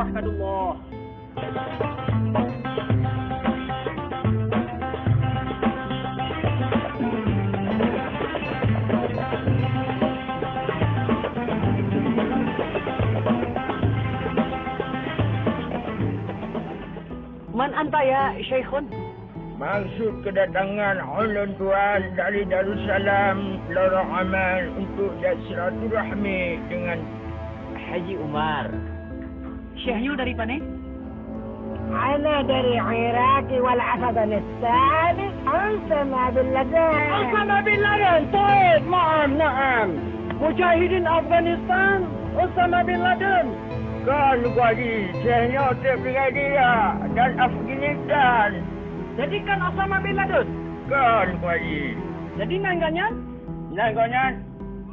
Allah Man anta ya Syekhun? Maksud kedatangan ulun tuan dari Darussalam Lorong Aman untuk jasratul rahmi dengan Haji Umar. Syekhnya dari mana? أنا دري عراقي والأفغانستان أسامة بن لادن أسامة بن لادن طيب نعم نعم مجاهدين أفغانستان أسامة بن لادن Kan Kuaji, Syekhnya terpilih dia dan Afghanistan. Jadi kan Osama bin Laden? Kan Kuaji. Jadi nangganya? Nangganya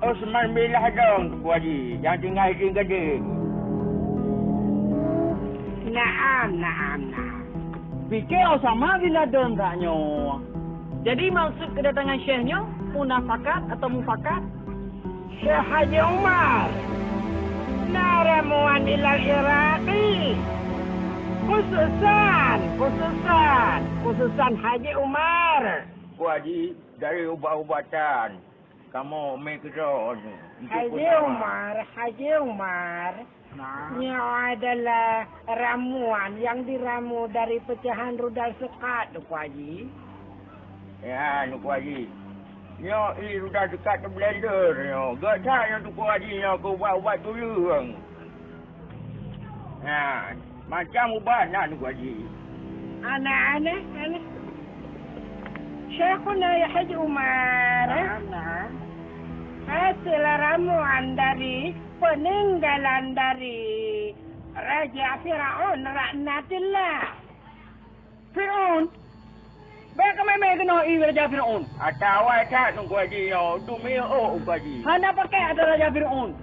Osman bin Laden tu Kuaji, yang tinggal di Gading. Naam, naam, naam. Fikir Osama bin Laden taknya. Jadi maksud kedatangan Syekhnya munafakat atau mufakat? Syekh Haji Umar. Naramuan ilal Iraqi. Khususan, khususan, khususan Haji Umar. Kuaji dari ubat-ubatan. Kamu main kerja ni. Haji Umar, Haji Umar. Nah. Adalah ramuan yang diramu dari pecahan rudal sekat, Tuk Haji. Ya, Tuk Haji. Nya ini rudal dekat ke blender. Nya. Gak tak yang Tuk Haji nya aku buat-buat dulu. Ya, macam ubat nak Tuk Haji. Anak-anak, anak. Syekhuna ya Haji Umar. Nah, Hasil ramuan dari peninggalan dari Raja Fir'aun Ra'natillah. Fir'aun? Baik kami kena i Raja Fir'aun. Atau awak tak tunggu yo, tu mi oh haji. Hana pakai ada Raja Fir'aun.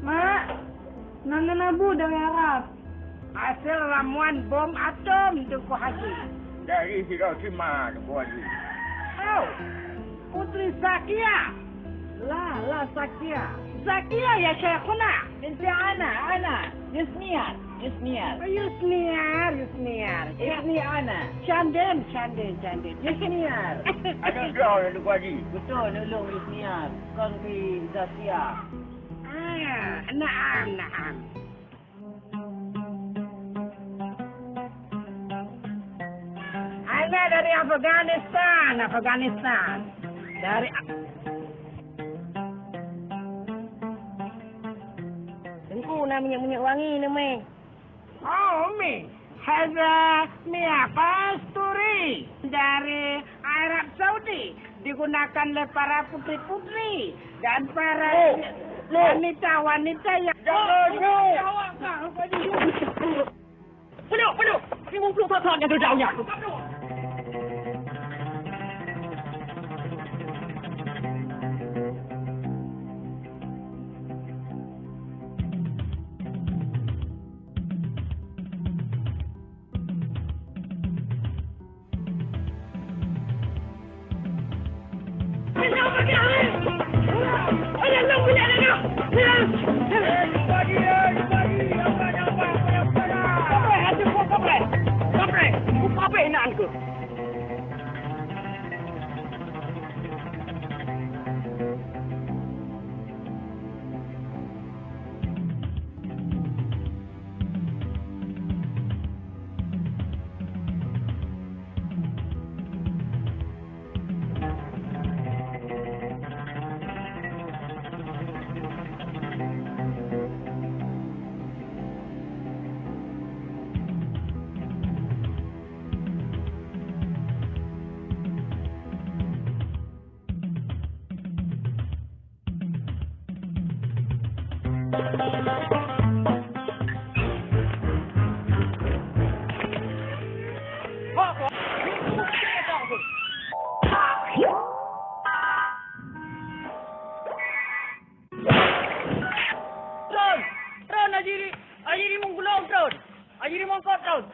Mak, Nana Nabu dari Arab. Hasil ramuan bom atom tu haji. Dari Hiroshima tunggu haji. Oh, Putri Sakia. La, la Sakia. زكية يا شيخنا. انت أنا أنا. يسميار يسميار يسميار يسميار اسمي إيه؟ أنا. شاندين شاندين شاندين. يسميار أنا جاو لقادي. بتو لو يسميار كان في زكية آه، نعم نعم. أنا dari أفغانستان أفغانستان. Dari Nak minyak-minyak wangi ni, Mek. Oh, Mi. Haza Mia Pasturi dari Arab Saudi digunakan oleh para putri-putri dan para wanita-wanita yang Penuh, penuh. 50 patah yang terjauhnya. Apa enak ke? Tron! Tron, Ajiri! Ajiri menggulung,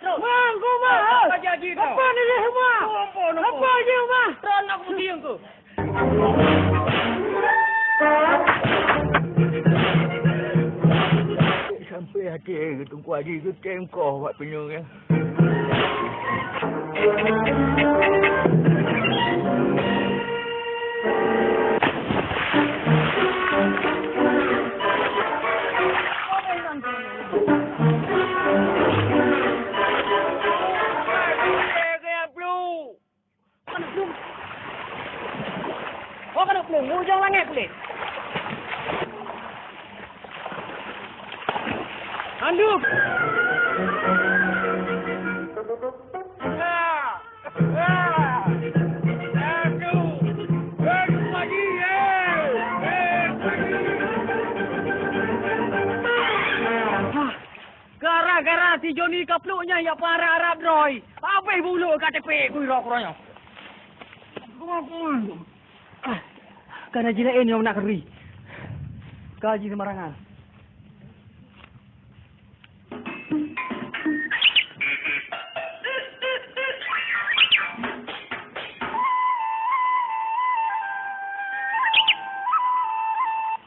Bang, kau mah. Apa jadi kau? Apa ni dia semua? Apa je mah? Tron nak putih yang tu. Sampai hati tunggu haji ke tengkoh buat penyung ya. Kena Joni kapluknya ya para Arab Roy. Habis bulu kat tepi ku ira kurangnya. Ah, Karena jilain yang nak keri. Gaji sembarangan.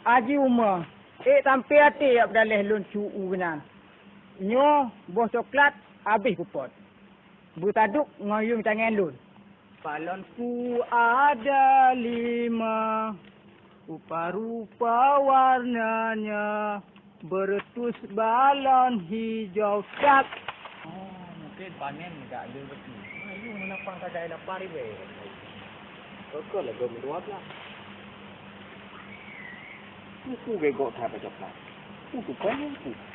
Haji Umar. Eh, sampai hati ya berdalih lun cu'u. Nyo, bos coklat, habis kupot. Butaduk, ngoyung tangan lun. Balonku ada lima, rupa-rupa warnanya, beretus balon hijau cat. Oh, mungkin panen tak ada betul. Ayo, menapang kadai lapar ni, weh. Kau lah, kau berdua pula. Aku begok tak apa coklat. Aku kan aku. Iya, rona usaha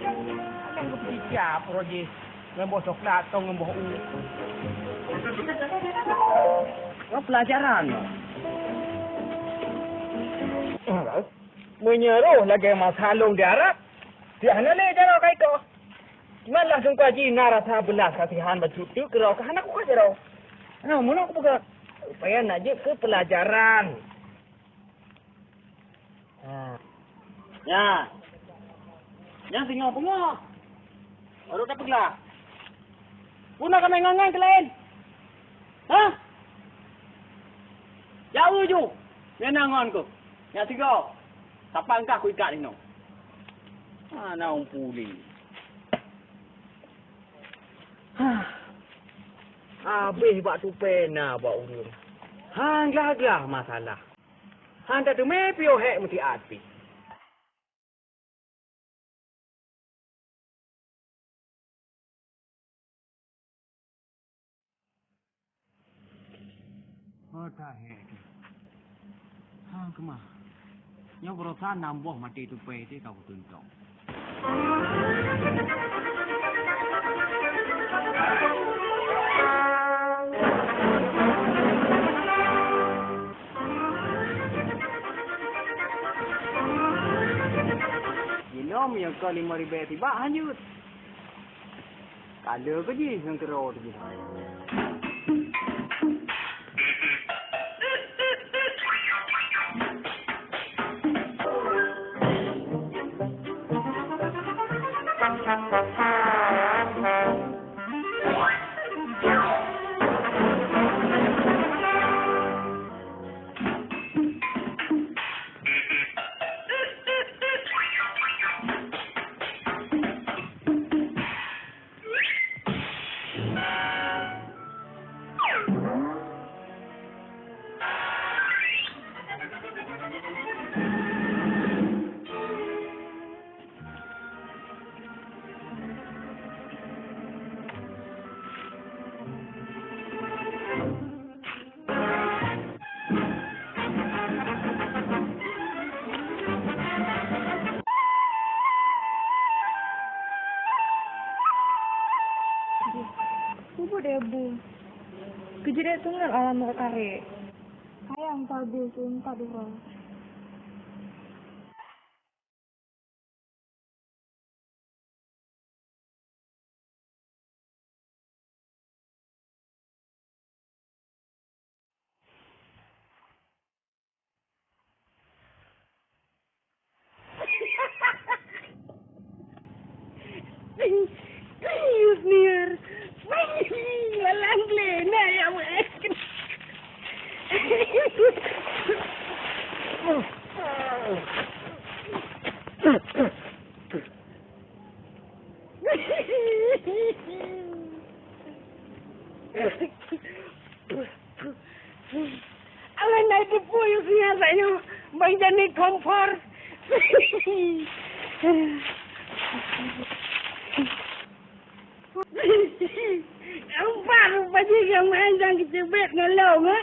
Lengkap di cap, Roji. Lembo coklat, atau lembo u. Lo pelajaran. Menyeru lagi mas halung di Arab. Di mana ni jangan kau ikut. Mana langsung kaji narasa belas kasihan bercuti kerau ke anakku kaji kerau. Nah, mana aku buka upaya naji ke pelajaran. Ya. Yang tinggal bunga. Baru dapat lah. Puna kami ngangan ke lain. Ha? Jauh ju. Yang nangon ku. Yang tiga. Siapa engkau aku ikat ni no? Mana orang puli? Habis buat tu pena buat urun. Hang gagah masalah. Hang tak tu mepi oh hek mesti api. Oh tak hek. Hang kemah. Yang berusaha nambah mati tu pe tu kau tunjuk. Inom yang kau lima ribu tiba hanyut. Kalau ke je yang kerau tu. Kejadian tunggal alam kare. Sayang tadi sumpah dulu. Ala na ito po yung sinasayo. May dani comfort. Ang paro pa siya may dang kitibet ng long, ha?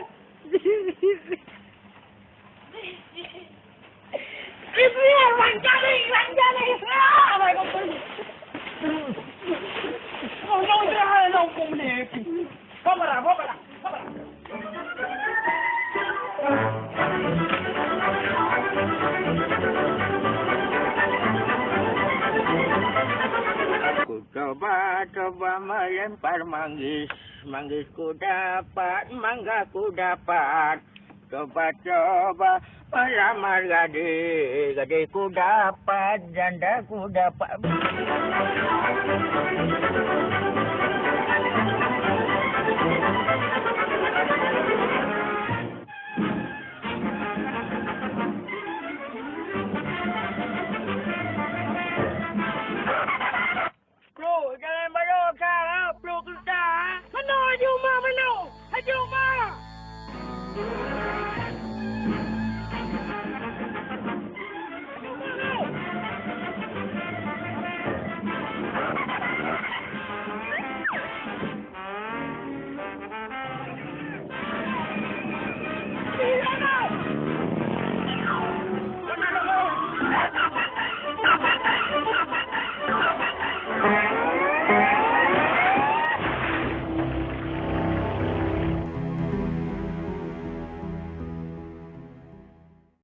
Coba coba melempar manggis, manggis ku dapat, mangga ku dapat. Coba coba melamar gadis, gadis ku dapat, janda ku dapat.